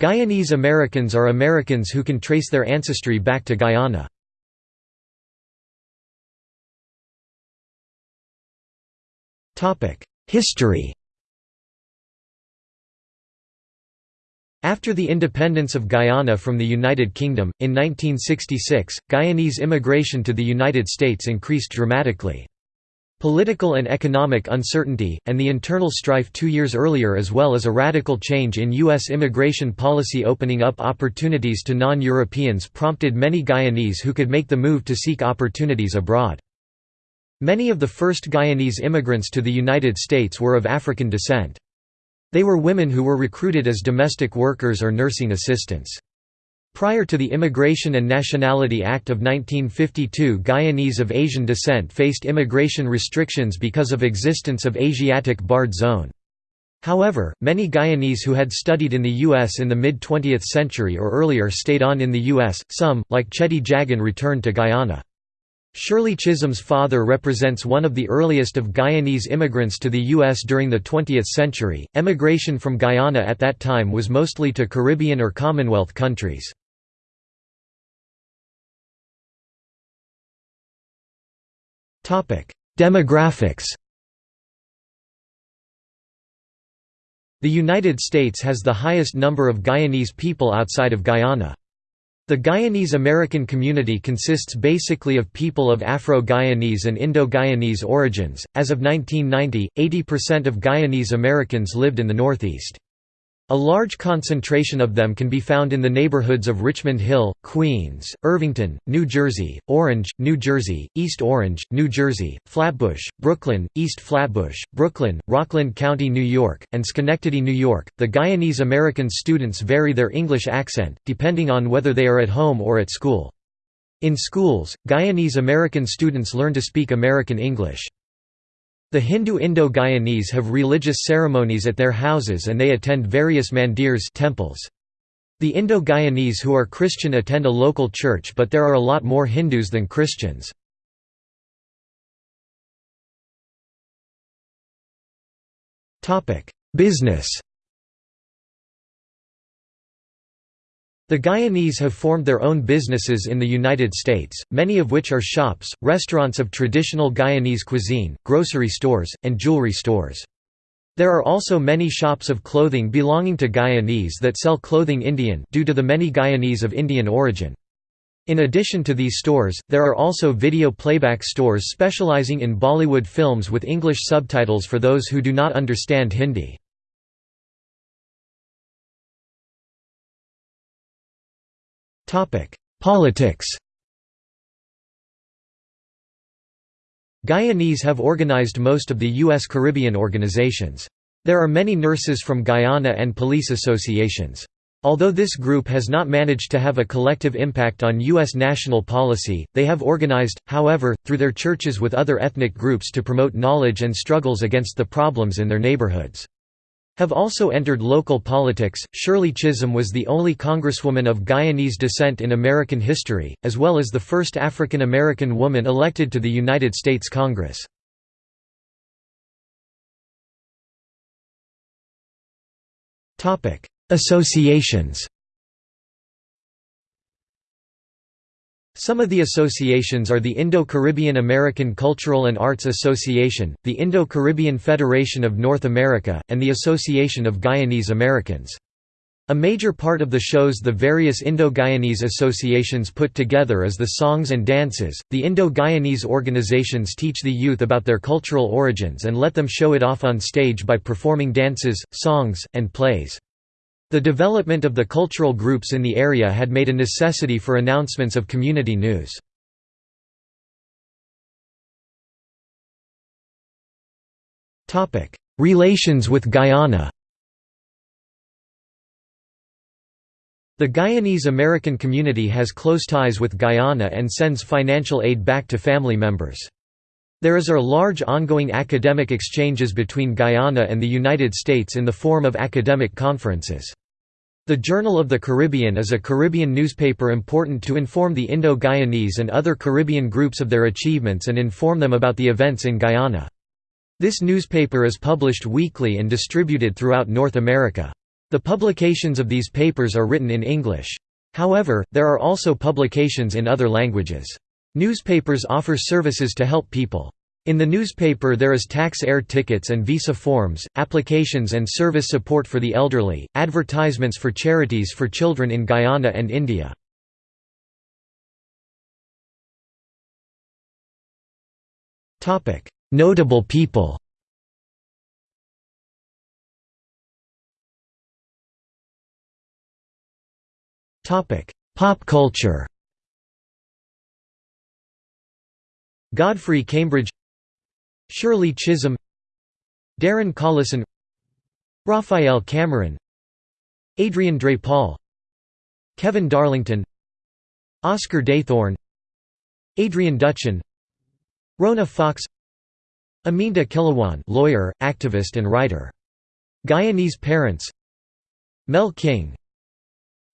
Guyanese Americans are Americans who can trace their ancestry back to Guyana. History After the independence of Guyana from the United Kingdom, in 1966, Guyanese immigration to the United States increased dramatically. Political and economic uncertainty, and the internal strife two years earlier as well as a radical change in U.S. immigration policy opening up opportunities to non-Europeans prompted many Guyanese who could make the move to seek opportunities abroad. Many of the first Guyanese immigrants to the United States were of African descent. They were women who were recruited as domestic workers or nursing assistants. Prior to the Immigration and Nationality Act of 1952 Guyanese of Asian descent faced immigration restrictions because of existence of Asiatic barred zone. However, many Guyanese who had studied in the U.S. in the mid-20th century or earlier stayed on in the U.S., some, like Cheddi Jagan returned to Guyana. Shirley Chisholm's father represents one of the earliest of Guyanese immigrants to the U.S. during the 20th century. Emigration from Guyana at that time was mostly to Caribbean or Commonwealth countries. Demographics The United States has the highest number of Guyanese people outside of Guyana. The Guyanese American community consists basically of people of Afro-Guyanese and Indo-Guyanese origins. As of 1990, 80% of Guyanese Americans lived in the Northeast. A large concentration of them can be found in the neighborhoods of Richmond Hill, Queens, Irvington, New Jersey, Orange, New Jersey, East Orange, New Jersey, Flatbush, Brooklyn, East Flatbush, Brooklyn, Rockland County, New York, and Schenectady, New York. The Guyanese American students vary their English accent, depending on whether they are at home or at school. In schools, Guyanese American students learn to speak American English. The Hindu Indo-Guyanese have religious ceremonies at their houses and they attend various mandirs temples. The Indo-Guyanese who are Christian attend a local church but there are a lot more Hindus than Christians. Business The Guyanese have formed their own businesses in the United States, many of which are shops, restaurants of traditional Guyanese cuisine, grocery stores, and jewelry stores. There are also many shops of clothing belonging to Guyanese that sell clothing Indian due to the many Guyanese of Indian origin. In addition to these stores, there are also video playback stores specializing in Bollywood films with English subtitles for those who do not understand Hindi. Politics Guyanese have organized most of the U.S. Caribbean organizations. There are many nurses from Guyana and police associations. Although this group has not managed to have a collective impact on U.S. national policy, they have organized, however, through their churches with other ethnic groups to promote knowledge and struggles against the problems in their neighborhoods have also entered local politics. Shirley Chisholm was the only congresswoman of Guyanese descent in American history, as well as the first African American woman elected to the United States Congress. Associations Some of the associations are the Indo-Caribbean American Cultural and Arts Association, the Indo-Caribbean Federation of North America, and the Association of Guyanese Americans. A major part of the shows the various Indo-Guyanese associations put together is the songs and dances. The Indo-Guyanese organizations teach the youth about their cultural origins and let them show it off on stage by performing dances, songs, and plays. The development of the cultural groups in the area had made a necessity for announcements of community news. Relations with Guyana The Guyanese American community has close ties with Guyana and sends financial aid back to family members. There is a large ongoing academic exchanges between Guyana and the United States in the form of academic conferences. The Journal of the Caribbean is a Caribbean newspaper important to inform the Indo-Guyanese and other Caribbean groups of their achievements and inform them about the events in Guyana. This newspaper is published weekly and distributed throughout North America. The publications of these papers are written in English. However, there are also publications in other languages. Newspapers offer services to help people. In the newspaper there is tax air tickets and visa forms, applications and service support for the elderly, advertisements for charities for children in Guyana and India. Notable people Pop culture Godfrey Cambridge Shirley Chisholm Darren Collison Raphael Cameron Adrian Paul, Kevin Darlington Oscar Dathorne Adrian Dutchin Rona Fox Aminta Kilawan lawyer, activist and writer. Guyanese parents Mel King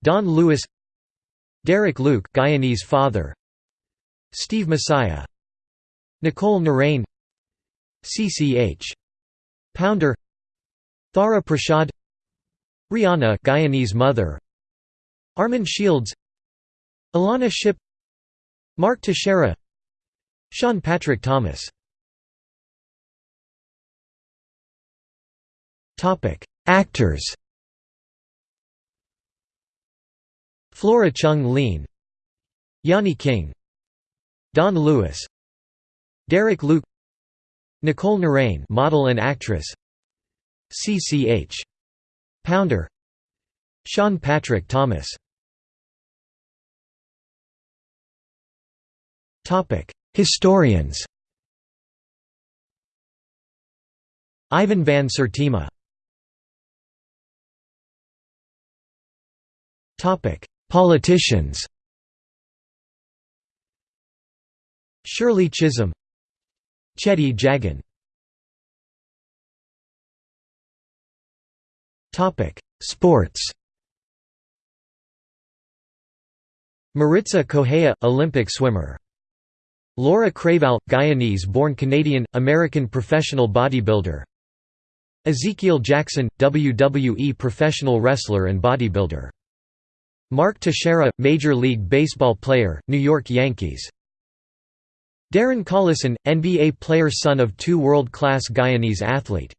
Don Lewis Derek Luke Guyanese father Steve Messiah Nicole Narain CCH Pounder Thara Prashad Rihanna Guyanese mother Armin Shields Alana Ship Mark Teixeira Sean Patrick Thomas. Actors. Flora Chung Lean Yanni King Don Lewis Derek Luke Nicole Narain model and actress CCH Pounder Sean Patrick Thomas. Topic Historians. Ivan van Sertima. Topic Politicians. Shirley Chisholm Cheddi Jagan. Sports. Maritza Correia, Olympic swimmer. Laura Creavalle, Guyanese-born Canadian, American professional bodybuilder. Ezekiel Jackson, WWE professional wrestler and bodybuilder. Mark Teixeira, Major League Baseball player, New York Yankees Darren Collison, NBA player son of two world-class Guyanese athlete